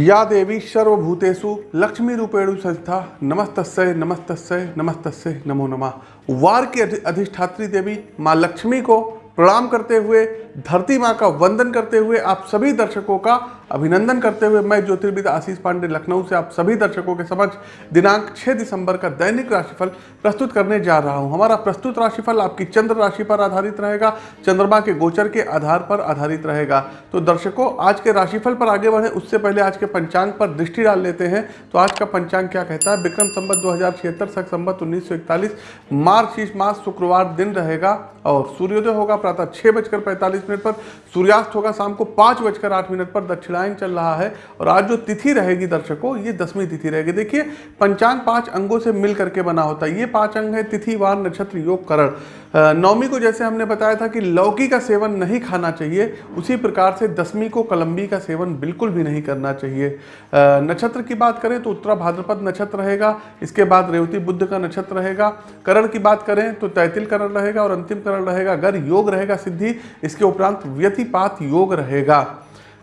या देवी सर्वभूतेषु लक्ष्मी रूपेणु संस्था। नमस्तस्य नमस्तस्य नमस्तस्य, नमो नमः। वार की अधिष्ठात्री देवी माँ लक्ष्मी को प्रणाम करते हुए धरती माँ का वंदन करते हुए आप सभी दर्शकों का अभिनंदन करते हुए मैं ज्योतिर्विद आशीष पांडे, लखनऊ से आप सभी दर्शकों के समक्ष दिनांक 6 दिसंबर का दैनिक राशिफल प्रस्तुत करने जा रहा हूँ। हमारा प्रस्तुत राशिफल आपकी चंद्र राशि पर आधारित रहेगा, चंद्रमा के गोचर के आधार पर आधारित रहेगा। तो दर्शकों, आज के राशिफल पर आगे बढ़े, उससे पहले आज के पंचांग पर दृष्टि डाल लेते हैं। तो आज का पंचांग क्या कहता है? विक्रम संबत दो हज़ार छिहत्तर, सख संबत उन्नीस सौ इकतालीस, मार्च इस मास, शुक्रवार दिन रहेगा और सूर्योदय होगा, प्रातः छः बजकर पैंतालीस मिनट पर सूर्यास्त होगा शाम को पाँच बजकर आठ मिनट पर। दक्षिणायन चल रहा है और आज जो तिथि रहेगी दर्शकों, ये दसवीं तिथि रहेगी। देखिए, पंचांग पाँच अंगों से मिल करके बना होता है। ये पाँच अंग है तिथि वार नक्षत्र योग करण। नवमी को जैसे हमने बताया था कि लौकी का सेवन नहीं खाना चाहिए, उसी प्रकार से दसवीं को कलम्बी का सेवन बिल्कुल भी नहीं करना चाहिए। नक्षत्र की बात करें तो उत्तरा भाद्रपद नक्षत्र रहेगा, इसके बाद रेवती बुद्ध का नक्षत्र रहेगा, करण की बात करें तो तैतिल करण रहेगा और अंतिम करण रहेगा अगर योग रहेगा सिद्धि, इसके उपरांत व्यतिपात योग रहेगा।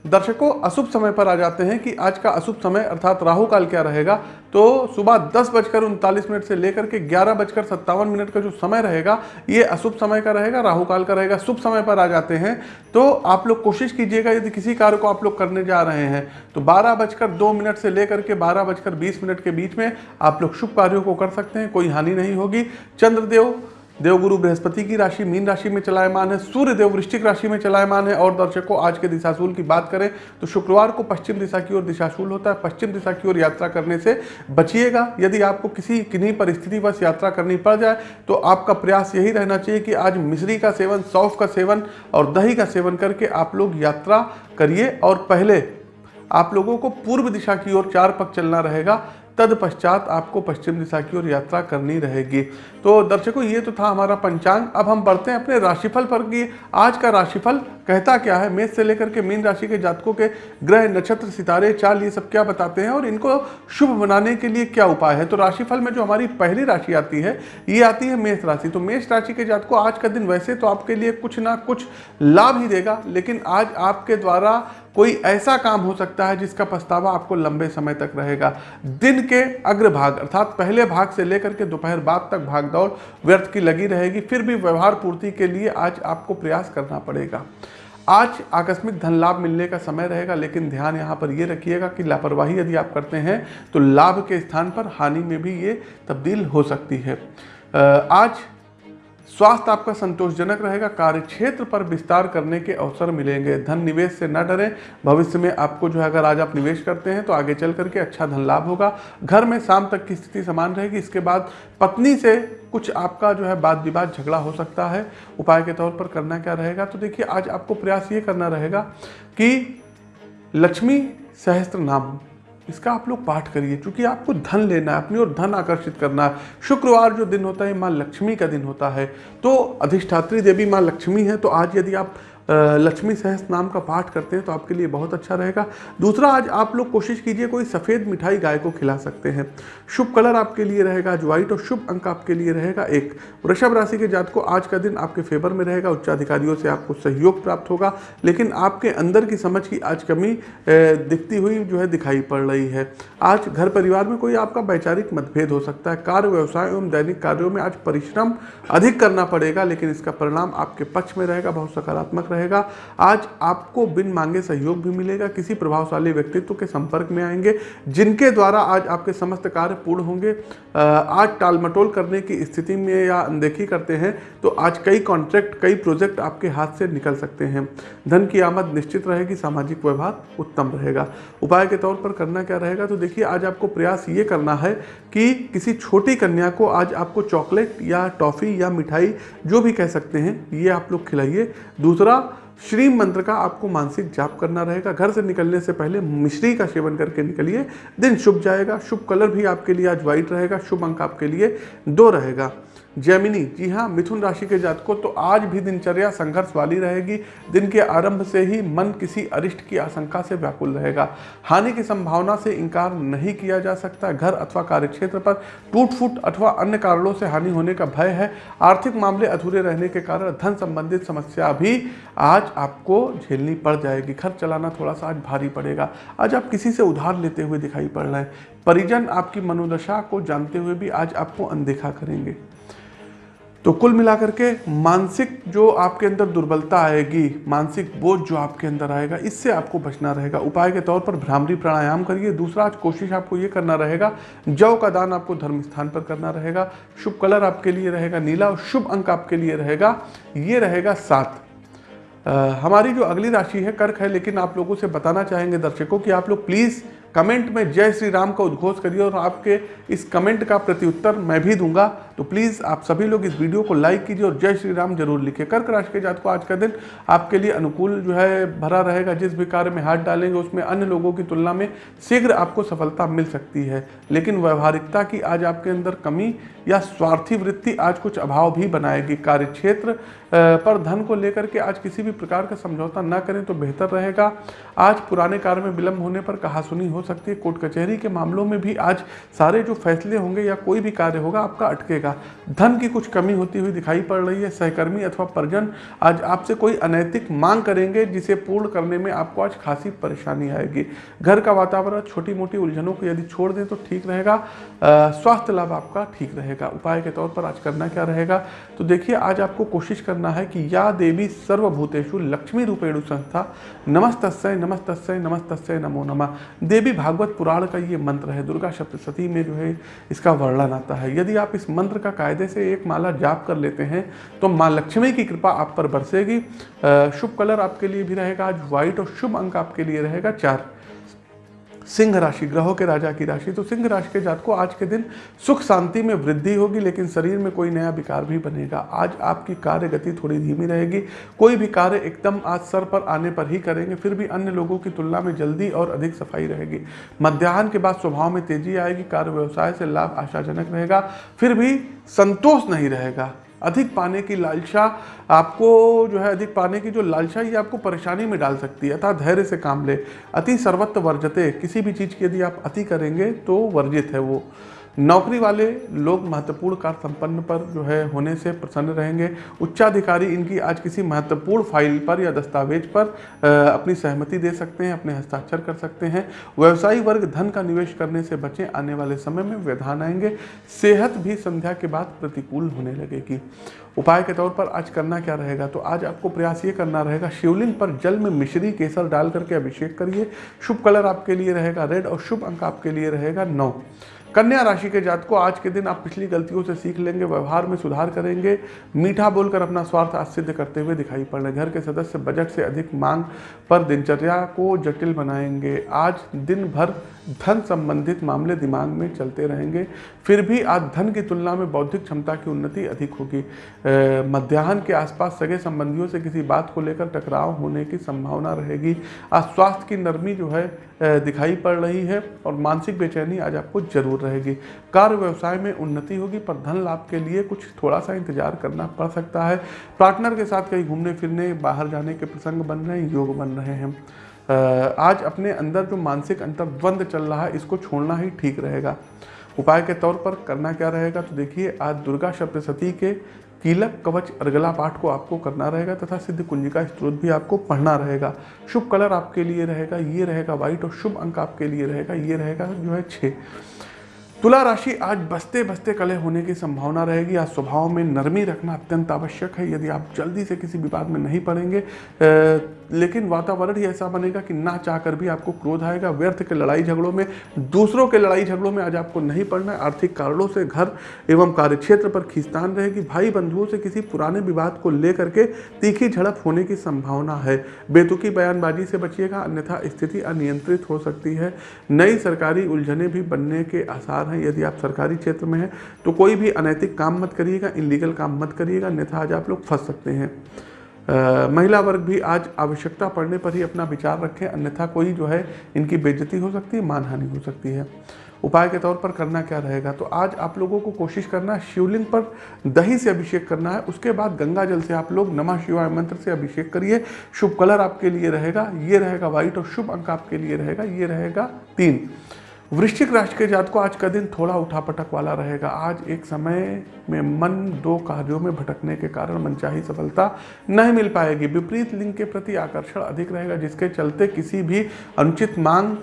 दर्शकों, अशुभ समय पर आ जाते हैं कि आज का अशुभ समय अर्थात राहु काल क्या रहेगा? तो सुबह दस बजकर उनतालीस मिनट से लेकर के ग्यारह बजकर सत्तावन मिनट का जो समय रहेगा, ये अशुभ समय का रहेगा राहु काल का रहेगा। शुभ समय पर आ जाते हैं। तो आप लोग कोशिश कीजिएगा, यदि किसी कार्य को आप लोग करने जा रहे हैं तो बारह बजकर दो मिनट से लेकर के बारह बजकर बीस मिनट के बीच में आप लोग शुभ कार्यों को कर सकते हैं, कोई हानि नहीं होगी। चंद्रदेव देवगुरु बृहस्पति की राशि, मीन राशि में चलायमान है, सूर्य देव वृश्चिक राशि में चलायमान है, और दर्शकों, आज के दिशाशूल की बात करें तो शुक्रवार को पश्चिम दिशा की ओर दिशाशूल होता है। पश्चिम दिशा की ओर यात्रा करने से बचिएगा। यदि आपको किसी किन्हीं परिस्थिति बस यात्रा करनी पड़ जाए तो आपका प्रयास यही रहना चाहिए कि आज मिश्री का सेवन, सौफ का सेवन और दही का सेवन करके आप लोग यात्रा करिए। और पहले आप लोगों को पूर्व दिशा की ओर चार पग चलना रहेगा। तदपश्चात आपको पश्चिम दिशा की ओर यात्रा करनी रहेगी। तो दर्शकों, ये तो था हमारा पंचांग। अब हम बढ़ते हैं अपने राशिफल पर कि आज का राशिफल कहता क्या है? मेष से लेकर के मीन राशि के जातकों के ग्रह, नक्षत्र, सितारे, चाल, ये सब क्या बताते हैं और इनको शुभ बनाने के लिए क्या उपाय है? तो राशिफल में जो हमारी पहली राशि आती है, ये आती है मेष राशि। तो मेष राशि के जातकों, आज का दिन वैसे तो आपके लिए कुछ ना कुछ लाभ ही देगा, लेकिन आज आपके द्वारा कोई ऐसा काम हो सकता है जिसका पछतावा आपको लंबे समय तक रहेगा। दिन के अग्रभाग, अर्थात पहले भाग से लेकर के दोपहर बाद तक भागदौड़ व्यर्थ की लगी रहेगी। फिर भी व्यवहार पूर्ति के लिए आज आपको प्रयास करना पड़ेगा। आज आकस्मिक धन लाभ मिलने का समय रहेगा, लेकिन ध्यान यहाँ पर ये रखिएगा कि लापरवाही यदि आप करते हैं तो लाभ के स्थान पर हानि में भी ये तब्दील हो सकती है। आज स्वास्थ्य आपका संतोषजनक रहेगा कार्य क्षेत्र पर विस्तार करने के अवसर मिलेंगे। धन निवेश से न डरें। भविष्य में आपको जो है, अगर आज आप निवेश करते हैं तो आगे चल करके अच्छा धन लाभ होगा। घर में शाम तक की स्थिति समान रहेगी। इसके बाद पत्नी से कुछ आपका जो है वाद विवाद झगड़ा हो सकता है। उपाय के तौर पर करना क्या रहेगा? तो देखिए, आज आपको प्रयास ये करना रहेगा कि लक्ष्मी सहस्त्र नाम इसका आप लोग पाठ करिए, क्योंकि आपको धन लेना है, अपनी ओर धन आकर्षित करना है। शुक्रवार जो दिन होता है, माँ लक्ष्मी का दिन होता है। तो अधिष्ठात्री देवी माँ लक्ष्मी है तो आज यदि आप लक्ष्मी सहस्त्र नाम का पाठ करते हैं तो आपके लिए बहुत अच्छा रहेगा। दूसरा, आज आप लोग कोशिश कीजिए कोई सफ़ेद मिठाई गाय को खिला सकते हैं। शुभ कलर आपके लिए रहेगा, आज व्हाइट और शुभ अंक आपके लिए रहेगा एक। वृषभ राशि के जात को आज का दिन आपके फेवर में रहेगा, उच्चाधिकारियों से आपको सहयोग प्राप्त होगा, लेकिन आपके अंदर की समझ की आज कमी दिखती हुई जो है दिखाई पड़ रही है। आज घर परिवार में कोई आपका वैचारिक मतभेद हो सकता है। कार्य, व्यवसाय एवं दैनिक कार्यों में आज परिश्रम अधिक करना पड़ेगा, लेकिन इसका परिणाम आपके पक्ष में रहेगा, बहुत सकारात्मक रहेगा। आज आपको बिन मांगे सहयोग भी मिलेगा, किसी प्रभावशाली व्यक्तित्व के संपर्क में आएँगे, जिनके द्वारा आज आपके समस्त कार्य पूर्ण होंगे। आज टालमटोल करने की स्थिति में या अनदेखी करते हैं तो आज कई कॉन्ट्रैक्ट कई प्रोजेक्ट आपके हाथ से निकल सकते हैं। धन की आमद निश्चित रहेगी, सामाजिक व्यवहार उत्तम रहेगा। उपाय के तौर पर करना क्या रहेगा? तो देखिए, आज आपको प्रयास ये करना है कि किसी छोटी कन्या को आज आपको चॉकलेट या टॉफ़ी या मिठाई, जो भी कह सकते हैं, ये आप लोग खिलाइए। दूसरा श्री मंत्र का आपको मानसिक जाप करना रहेगा। घर से निकलने से पहले मिश्री का सेवन करके निकलिए। दिन शुभ जाएगा, शुभ कलर भी आपके लिए आज व्हाइट रहेगा, शुभ अंक आपके लिए दो रहेगा। जैमिनी, जी हाँ मिथुन राशि के जातकों तो आज भी दिनचर्या संघर्ष वाली रहेगी। दिन के आरंभ से ही मन किसी अरिष्ट की आशंका से व्याकुल रहेगा। हानि की संभावना से इनकार नहीं किया जा सकता। घर अथवा कार्यक्षेत्र पर टूट फूट अथवा अन्य कारणों से हानि होने का भय है। आर्थिक मामले अधूरे रहने के कारण धन संबंधित समस्या भी आज आपको झेलनी पड़ जाएगी। खर्च चलाना थोड़ा सा आज भारी पड़ेगा। आज आप किसी से उधार लेते हुए दिखाई पड़ रहे हैं। परिजन आपकी मनोदशा को जानते हुए भी आज आपको अनदेखा करेंगे। तो कुल मिलाकर के मानसिक जो आपके अंदर दुर्बलता आएगी, मानसिक बोझ जो आपके अंदर आएगा, इससे आपको बचना रहेगा। उपाय के तौर पर भ्रामरी प्राणायाम करिए। दूसरा, आज कोशिश आपको ये करना रहेगा, जव का दान आपको धर्म स्थान पर करना रहेगा, शुभ कलर आपके लिए रहेगा, नीला और शुभ अंक आपके लिए रहेगा, ये रहेगा सात। हमारी जो अगली राशि है कर्क है, लेकिन आप लोगों से बताना चाहेंगे दर्शकों कि आप लोग प्लीज़ कमेंट में जय श्री राम का उद्घोष करिए और आपके इस कमेंट का प्रत्युत्तर मैं भी दूँगा। तो प्लीज़ आप सभी लोग इस वीडियो को लाइक कीजिए और जय श्री राम ज़रूर लिखिए कर्क राशि के जात को आज का दिन आपके लिए अनुकूल जो है, भरा रहेगा। जिस भी कार्य में हाथ डालेंगे, उसमें अन्य लोगों की तुलना में शीघ्र आपको सफलता मिल सकती है। लेकिन व्यवहारिकता की आज आपके अंदर कमी या स्वार्थी वृत्ति आज कुछ अभाव भी बनाएगी। कार्य क्षेत्र पर धन को लेकर के आज किसी भी प्रकार का समझौता न करें तो बेहतर रहेगा। आज पुराने कार्य में विलंब होने पर कहा सुनी हो सकती है, कोर्ट कचहरी के मामलों में भी आज सारे जो फैसले होंगे या कोई भी कार्य होगा, आपका अटकेगा। धन की कुछ कमी होती हुई दिखाई पड़ रही है। सहकर्मी अथवा परिजन आज आपसे कोई अनैतिक मांग करेंगे, जिसे पूर्ण करने में आपको आज खासी परेशानी आएगी। घर का वातावरण छोटी मोटी उलझनों को यदि छोड़ दें तो ठीक रहेगा। स्वास्थ्य लाभ आपका ठीक रहेगा। उपाय के तौर पर आज करना क्या रहेगा? तो देखिए, आज आपको कोशिश करना है कि या देवी सर्वभूतेषु लक्ष्मी रूपेणु संस्था। नमस्तस्य नमस्तस्य नमस्तस्य, नमो नमः। देवी भागवत पुराण का ये मंत्र है, दुर्गा सप्तशती में जो है, इसका वर्णन आता है। यदि आप इस मंत्र का कायदे से एक माला जाप कर लेते हैं तो माँ लक्ष्मी की कृपा आप पर बरसेगी। शुभ कलर आपके लिए भी रहेगा, आज व्हाइट और शुभ अंक आपके लिए रहेगा, चार। सिंह राशि, ग्रहों के राजा की राशि। तो सिंह राशि के जात को आज के दिन सुख शांति में वृद्धि होगी, लेकिन शरीर में कोई नया विकार भी बनेगा। आज आपकी कार्य गति थोड़ी धीमी रहेगी। कोई भी कार्य एकदम आज सर पर आने पर ही करेंगे, फिर भी अन्य लोगों की तुलना में जल्दी और अधिक सफ़ाई रहेगी। मध्यान्ह के बाद स्वभाव में तेज़ी आएगी, कार्य व्यवसाय से लाभ आशाजनक रहेगा, फिर भी संतोष नहीं रहेगा। अधिक पाने की लालसा आपको जो है, अधिक पाने की जो लालसा ये आपको परेशानी में डाल सकती है। अतः धैर्य से काम ले। अति सर्वत्र वर्जते। किसी भी चीज़ की यदि आप अति करेंगे तो वर्जित है वो। नौकरी वाले लोग महत्वपूर्ण कार्य संपन्न पर जो है होने से प्रसन्न रहेंगे। उच्चाधिकारी इनकी आज किसी महत्वपूर्ण फ़ाइल पर या दस्तावेज़ पर अपनी सहमति दे सकते हैं, अपने हस्ताक्षर कर सकते हैं। व्यवसायी वर्ग धन का निवेश करने से बचें, आने वाले समय में व्यवधान आएँगे। सेहत भी संध्या के बाद प्रतिकूल होने लगेगी। उपाय के तौर पर आज करना क्या रहेगा? तो आज आपको प्रयास ये करना रहेगा, शिवलिंग पर जल में मिश्री केसर डाल करके अभिषेक करिए। शुभ कलर आपके लिए रहेगा, रेड, और शुभ अंक आपके लिए रहेगा नौ। कन्या राशि के जात को आज के दिन आप पिछली गलतियों से सीख लेंगे, व्यवहार में सुधार करेंगे, मीठा बोलकर अपना स्वार्थ आज सिद्ध करते हुए दिखाई पड़ रहे घर के सदस्य बजट से अधिक मांग पर दिनचर्या को जटिल बनाएँगे। आज दिन भर धन संबंधित मामले दिमाग में चलते रहेंगे। फिर भी आज धन की तुलना में बौद्धिक क्षमता की उन्नति अधिक होगी। मध्याह्न के आसपास सगे संबंधियों से किसी बात को लेकर टकराव होने की संभावना रहेगी। आज स्वास्थ्य की नरमी जो है दिखाई पड़ रही है और मानसिक बेचैनी आज आपको ज़रूर रहेगी। कार्य व्यवसाय में उन्नति होगी, पर धन लाभ के लिए कुछ थोड़ा सा इंतज़ार करना पड़ सकता है। पार्टनर के साथ कहीं घूमने फिरने बाहर जाने के प्रसंग बन रहे हैं, योग बन रहे हैं। आज अपने अंदर जो मानसिक अंतर्द्वंद चल रहा है, इसको छोड़ना ही ठीक रहेगा। उपाय के तौर पर करना क्या रहेगा तो देखिए, आज दुर्गा सप्तशती के कीलक कवच अर्गला पाठ को आपको करना रहेगा तथा सिद्ध कुंजिका स्त्रोत भी आपको पढ़ना रहेगा। शुभ कलर आपके लिए रहेगा, ये रहेगा व्हाइट और शुभ अंक आपके लिए रहेगा, ये रहेगा जो है छः तुला राशि आज बसते बसते कले होने की संभावना रहेगी। आज स्वभाव में नरमी रखना अत्यंत आवश्यक है, यदि आप जल्दी से किसी विवाद में नहीं पड़ेंगे। लेकिन वातावरण ही ऐसा बनेगा कि ना चाहकर भी आपको क्रोध आएगा। व्यर्थ के लड़ाई झगड़ों में, दूसरों के लड़ाई झगड़ों में आज आपको नहीं पड़ना है। आर्थिक कारणों से घर एवं कार्यक्षेत्र पर खींचतान रहेगी। भाई बंधुओं से किसी पुराने विवाद को लेकर के तीखी झड़प होने की संभावना है। बेतुकी बयानबाजी से बचिएगा, अन्यथा स्थिति अनियंत्रित हो सकती है। नई सरकारी उलझने भी बनने के आसार हैं यदि आप सरकारी क्षेत्र में हैं तो कोई भी अनैतिक काम मत करिएगा इनलीगल काम मत करिएगा अन्यथा आज आप लोग फंस सकते हैं। आ, महिला वर्ग भी आज आवश्यकता पड़ने पर ही अपना विचार रखें अन्यथा कोई जो है इनकी बेइज्जती हो सकती है मानहानि हो सकती है। उपाय के तौर पर करना क्या रहेगा? तो आज आप लोगों को कोशिश करना है शिवलिंग पर दही से अभिषेक करना है उसके बाद गंगा जल से आप लोग नमः शिवाय मंत्र से अभिषेक करिए शुभ कलर आपके लिए रहेगा ये रहेगा व्हाइट और शुभ अंक आपके लिए रहेगा ये रहेगा तीन। वृश्चिक राशि के जात को आज का दिन थोड़ा उठापटक वाला रहेगा। आज एक समय में मन दो कार्यों में भटकने के कारण मनचाही सफलता नहीं मिल पाएगी। विपरीत लिंग के प्रति आकर्षण अधिक रहेगा, जिसके चलते किसी भी अनुचित मांग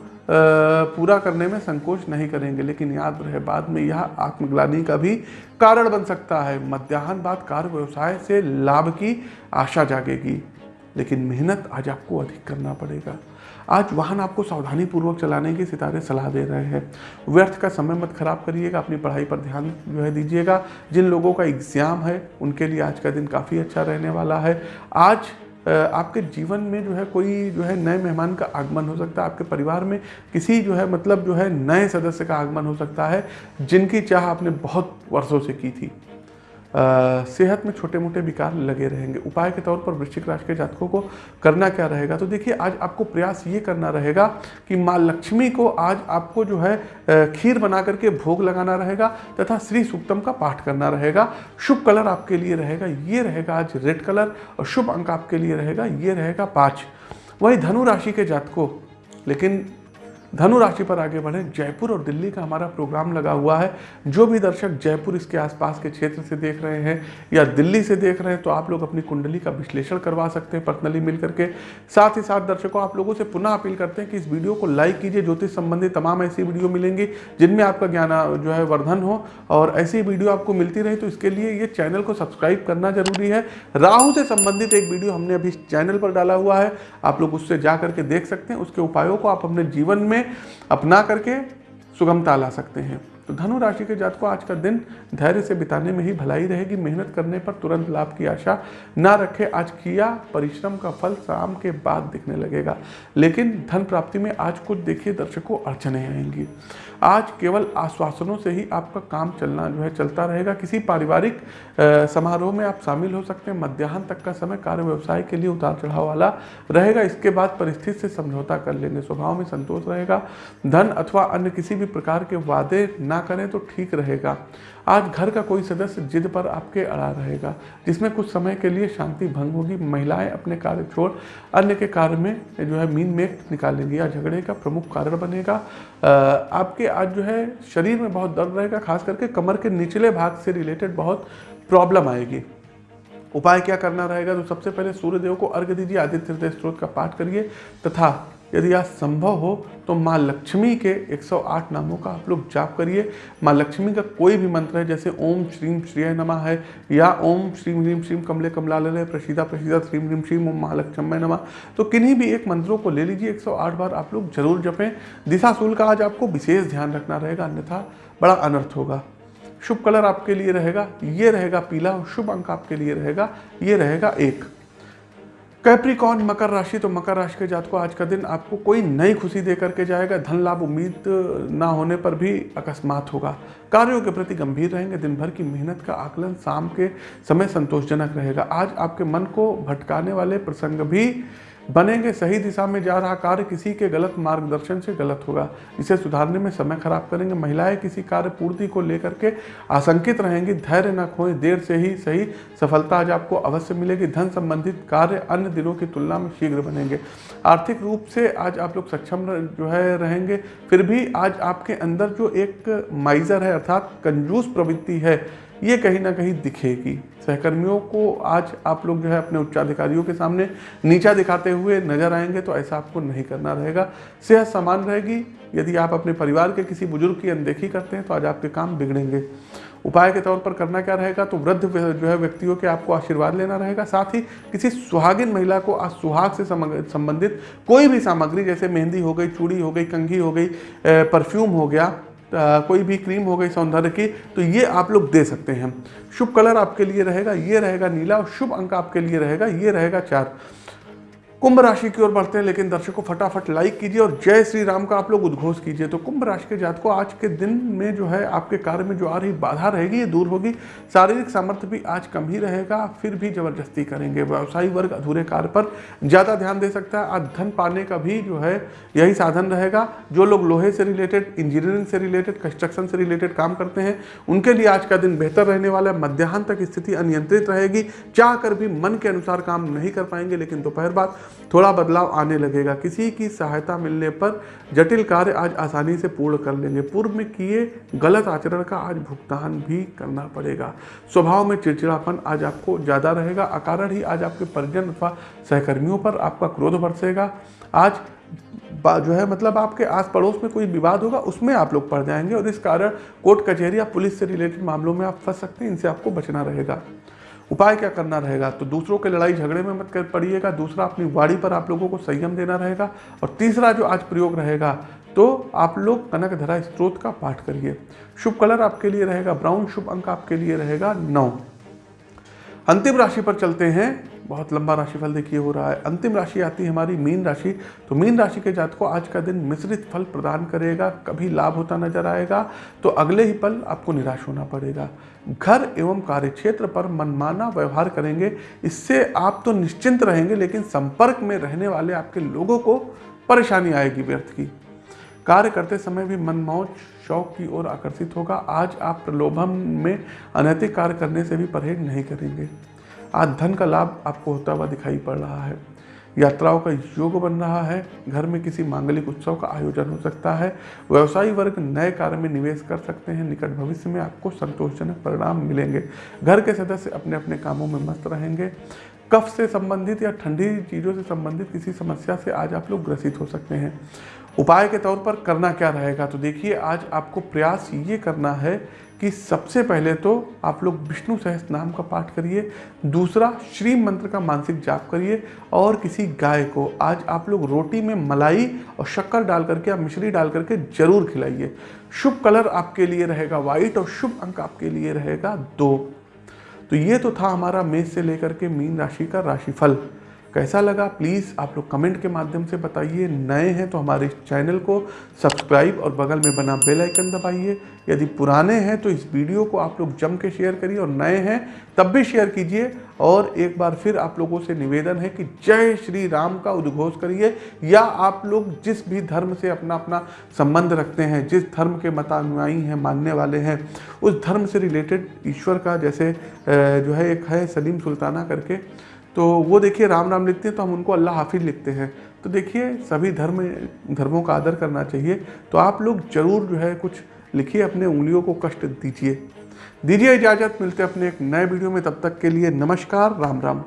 पूरा करने में संकोच नहीं करेंगे। लेकिन याद रहे, बाद में यह आत्मग्लानी का भी कारण बन सकता है। मध्याह्न बाद कार्य व्यवसाय से लाभ की आशा जागेगी, लेकिन मेहनत आज आपको अधिक करना पड़ेगा। आज वाहन आपको सावधानी पूर्वक चलाने की सितारे सलाह दे रहे हैं। व्यर्थ का समय मत खराब करिएगा, अपनी पढ़ाई पर ध्यान जो है दीजिएगा। जिन लोगों का एग्ज़ाम है, उनके लिए आज का दिन काफ़ी अच्छा रहने वाला है। आज आपके जीवन में जो है कोई जो है नए मेहमान का आगमन हो सकता है। आपके परिवार में किसी जो है मतलब जो है नए सदस्य का आगमन हो सकता है, जिनकी चाह आपने बहुत वर्षों से की थी। सेहत में छोटे मोटे विकार लगे रहेंगे। उपाय के तौर पर वृश्चिक राशि के जातकों को करना क्या रहेगा? तो देखिए, आज आपको प्रयास ये करना रहेगा कि माँ लक्ष्मी को आज आपको जो है खीर बना करके भोग लगाना रहेगा तथा श्री सूक्तम का पाठ करना रहेगा। शुभ कलर आपके लिए रहेगा, ये रहेगा आज रेड कलर और शुभ अंक आपके लिए रहेगा, ये रहेगा पाँच। वही धनु राशि के जातकों, लेकिन धनु राशि पर आगे बढ़े, जयपुर और दिल्ली का हमारा प्रोग्राम लगा हुआ है। जो भी दर्शक जयपुर इसके आसपास के क्षेत्र से देख रहे हैं या दिल्ली से देख रहे हैं तो आप लोग अपनी कुंडली का विश्लेषण करवा सकते हैं पर्सनली मिल करके साथ ही साथ दर्शकों, आप लोगों से पुनः अपील करते हैं कि इस वीडियो को लाइक कीजिए। ज्योतिष संबंधी तमाम ऐसी वीडियो मिलेंगी जिनमें आपका ज्ञान, जो है, वर्धन हो। और ऐसी वीडियो आपको मिलती रहे तो इसके लिए ये चैनल को सब्सक्राइब करना ज़रूरी है। राहु से संबंधित एक वीडियो हमने अभी चैनल पर डाला हुआ है। आप लोग उससे जा करके देख सकते हैं। उसके उपायों को आप अपने जीवन में अपना करके सुगमता ला सकते हैं। तो धनु राशि के जात को आज का दिन धैर्य से बिताने में ही भलाई रहेगी। मेहनत करने पर तुरंत लाभ की आशा ना रखे। आज किया परिश्रम का फल शाम के बाद दिखने लगेगा। लेकिन धन प्राप्ति में आज कुछ देखिए, दर्शकों, अड़चने आएँगी। आज केवल आश्वासनों से ही आपका काम चलना जो है, चलता रहेगा। किसी पारिवारिक समारोह में आप शामिल हो सकते हैं। मध्याह्न तक का समय कार्य व्यवसाय के लिए उतार चढ़ाव वाला रहेगा। इसके बाद परिस्थिति से समझौता कर लेंगे स्वभाव में संतोष रहेगा। धन अथवा अन्य किसी भी प्रकार के वादे ना करें तो ठीक रहेगा। आज घर का कोई सदस्य जिद पर आपके अड़ा रहेगा, जिसमें कुछ समय के लिए शांति भंग होगी। महिलाएँ अपने कार्य छोड़ अन्य के कार्य में जो है मीन मेक निकालेंगी। या झगड़े का प्रमुख कारण बनेगा। आपके आज जो है शरीर में बहुत दर्द रहेगा, खास करके कमर के निचले भाग से रिलेटेड बहुत प्रॉब्लम आएगी। उपाय क्या करना रहेगा? तो सबसे पहले सूर्यदेव को अर्घ दीजिए, आदित्य हृदय स्त्रोत का पाठ करिए तथा यदि यह संभव हो तो माँ लक्ष्मी के 108 नामों का आप लोग जाप करिए। माँ लक्ष्मी का कोई भी मंत्र है, जैसे ओम श्रीम श्रिय नमा है, या ओम श्रीम ह्रीम श्रीम कमले कमलालय, प्रसिदा प्रसिदा श्रीम ह्रीम श्रीम ओम महालक्ष्मी नमा। तो किन्हीं भी एक मंत्रों को ले लीजिए 108 बार आप लोग ज़रूर जपें। दिशा दिशाशूल का आज आपको विशेष ध्यान रखना रहेगा, अन्यथा बड़ा अनर्थ होगा। शुभ कलर आपके लिए रहेगा, ये रहेगा पीला और शुभ अंक आपके लिए रहेगा, ये रहेगा एक। कैप्रिकॉन मकर राशि तो मकर राशि के जात को आज का दिन आपको कोई नई खुशी दे करके जाएगा। धन लाभ, उम्मीद ना होने पर भी अकस्मात होगा। कार्यों के प्रति गंभीर रहेंगे। दिन भर की मेहनत का आकलन शाम के समय संतोषजनक रहेगा। आज आपके मन को भटकाने वाले प्रसंग भी बनेंगे सही दिशा में जा रहा कार्य किसी के गलत मार्गदर्शन से गलत होगा। इसे सुधारने में समय खराब करेंगे। महिलाएँ किसी कार्य पूर्ति को लेकर के आशंकित रहेंगी। धैर्य न खोएँ। देर से ही सही सफलता आज आपको अवश्य मिलेगी। धन संबंधित कार्य अन्य दिनों की तुलना में शीघ्र बनेंगे। आर्थिक रूप से आज आप लोग सक्षम जो है, रहेंगे। फिर भी आज आपके अंदर जो एक माइजर है, अर्थात कंजूस प्रवृत्ति है ये कहीं ना कहीं दिखेगी। सहकर्मियों को आज आप लोग जो है अपने उच्चाधिकारियों के सामने नीचा दिखाते हुए नज़र आएँगे तो ऐसा आपको नहीं करना रहेगा। सेहत समान रहेगी। यदि आप अपने परिवार के किसी बुज़ुर्ग की अनदेखी करते हैं तो आज आपके काम बिगड़ेंगे। उपाय के तौर पर करना क्या रहेगा? तो वृद्ध जो है व्यक्तियों के आपको आशीर्वाद लेना रहेगा। साथ ही किसी सुहागिन महिला को आज सुहाग से संबंधित कोई भी सामग्री, जैसे मेहंदी हो गई, चूड़ी हो गई, कंघी हो गई परफ्यूम हो गया कोई भी क्रीम हो गई सौंदर्य की तो ये आप लोग दे सकते हैं। शुभ कलर आपके लिए रहेगा, ये रहेगा नीला और शुभ अंक आपके लिए रहेगा, ये रहेगा चार। कुंभ राशि की ओर बढ़ते हैं, लेकिन दर्शकों फटाफट लाइक कीजिए और जय श्री राम का आप लोग उद्घोष कीजिए। तो कुंभ राशि के जात को आज के दिन में जो है आपके कार्य में जो आ रही बाधा रहेगी, ये दूर होगी। शारीरिक सामर्थ्य भी आज कम ही रहेगा, फिर भी ज़बरदस्ती करेंगे। व्यवसायी वर्ग अधूरे कार्य पर ज़्यादा ध्यान दे सकता है। आज धन पाने का भी जो है यही साधन रहेगा। जो लोग लोहे से रिलेटेड इंजीनियरिंग से रिलेटेड कंस्ट्रक्शन से रिलेटेड काम करते हैं, उनके लिए आज का दिन बेहतर रहने वाला है। मध्यान्ह तक स्थिति अनियंत्रित रहेगी। चाह भी मन के अनुसार काम नहीं कर पाएँगे, लेकिन दोपहर बाद थोड़ा बदलाव आने लगेगा। किसी की सहायता मिलने पर जटिल कार्य आज आसानी से पूर्ण कर लेंगे। पूर्व में किए गलत आचरण का आज भुगतान भी करना पड़ेगा। स्वभाव में चिड़चिड़ापन आज आपको ज़्यादा रहेगा। अकारण ही आज आपके परिजन अथवा सहकर्मियों पर आपका क्रोध बरसेगा। आज जो है मतलब आपके आस पड़ोस में कोई विवाद होगा, उसमें आप लोग पड़ जाएँगे और इस कारण कोर्ट कचहरी या पुलिस से रिलेटेड मामलों में आप फंस सकते हैं। इनसे आपको बचना रहेगा। उपाय क्या करना रहेगा? तो दूसरों के लड़ाई झगड़े में मत कर पड़िएगा, दूसरा अपनी वाड़ी पर आप लोगों को संयम देना रहेगा और तीसरा जो आज प्रयोग रहेगा तो आप लोग कनक धरा स्त्रोत का पाठ करिए। शुभ कलर आपके लिए रहेगा, ब्राउन शुभ अंक आपके लिए रहेगा, नौ। अंतिम राशि पर चलते हैं। बहुत लंबा राशिफल देखिए, हो रहा है। अंतिम राशि आती है हमारी मीन राशि। तो मीन राशि के जात को आज का दिन मिश्रित फल प्रदान करेगा, कभी लाभ होता नज़र आएगा। तो अगले ही पल आपको निराश होना पड़ेगा। घर एवं कार्य क्षेत्र पर मनमाना व्यवहार करेंगे। इससे आप तो निश्चिंत रहेंगे, लेकिन संपर्क में रहने वाले आपके लोगों को परेशानी आएगी व्यर्थ की। कार्य करते समय भी मनमौज शौक की ओर आकर्षित होगा। आज आप प्रलोभन में अनैतिक कार्य करने से भी परहेज नहीं करेंगे। आज धन का लाभ आपको होता हुआ दिखाई पड़ रहा है। यात्राओं का योग बन रहा है। घर में किसी मांगलिक उत्सव का आयोजन हो सकता है। व्यवसायी वर्ग नए कार्य में निवेश कर सकते हैं। निकट भविष्य में आपको संतोषजनक परिणाम मिलेंगे। घर के सदस्य अपने अपने कामों में मस्त रहेंगे। कफ से संबंधित या ठंडी चीज़ों से संबंधित किसी समस्या से आज आप लोग ग्रसित हो सकते हैं। उपाय के तौर पर करना क्या रहेगा? तो देखिए, आज आपको प्रयास ये करना है कि सबसे पहले तो आप लोग विष्णु सहस नाम का पाठ करिए, दूसरा श्री मंत्र का मानसिक जाप करिए और किसी गाय को आज आप लोग रोटी में मलाई और शक्कर डाल करके या मिश्री डाल करके ज़रूर खिलाइए। शुभ कलर आपके लिए रहेगा, व्हाइट और शुभ अंक आपके लिए रहेगा दो। तो ये तो था हमारा मेष से लेकर के मीन राशि का राशिफल। कैसा लगा? प्लीज़ आप लोग कमेंट के माध्यम से बताइए। नए हैं तो हमारे चैनल को सब्सक्राइब और बगल में बना बेल आइकन दबाइए। यदि पुराने हैं तो इस वीडियो को आप लोग जम के शेयर करिए और नए हैं तब भी शेयर कीजिए। और एक बार फिर आप लोगों से निवेदन है कि जय श्री राम का उद्घोष करिए। या आप लोग जिस भी धर्म से अपना अपना संबंध रखते हैं, जिस धर्म के मतानुयायी हैं, मानने वाले हैं, उस धर्म से रिलेटेड ईश्वर का जैसे जो है, एक है सलीम सुल्ताना करके तो वो देखिए राम राम लिखते हैं तो हम उनको अल्लाह हाफिज लिखते हैं। तो देखिए, सभी धर्म, धर्मों का आदर करना चाहिए। तो आप लोग ज़रूर जो है कुछ लिखिए, अपने उंगलियों को कष्ट दीजिए। दीजिए इजाज़त, मिलते हैं अपने एक नए वीडियो में। तब तक के लिए नमस्कार, राम राम।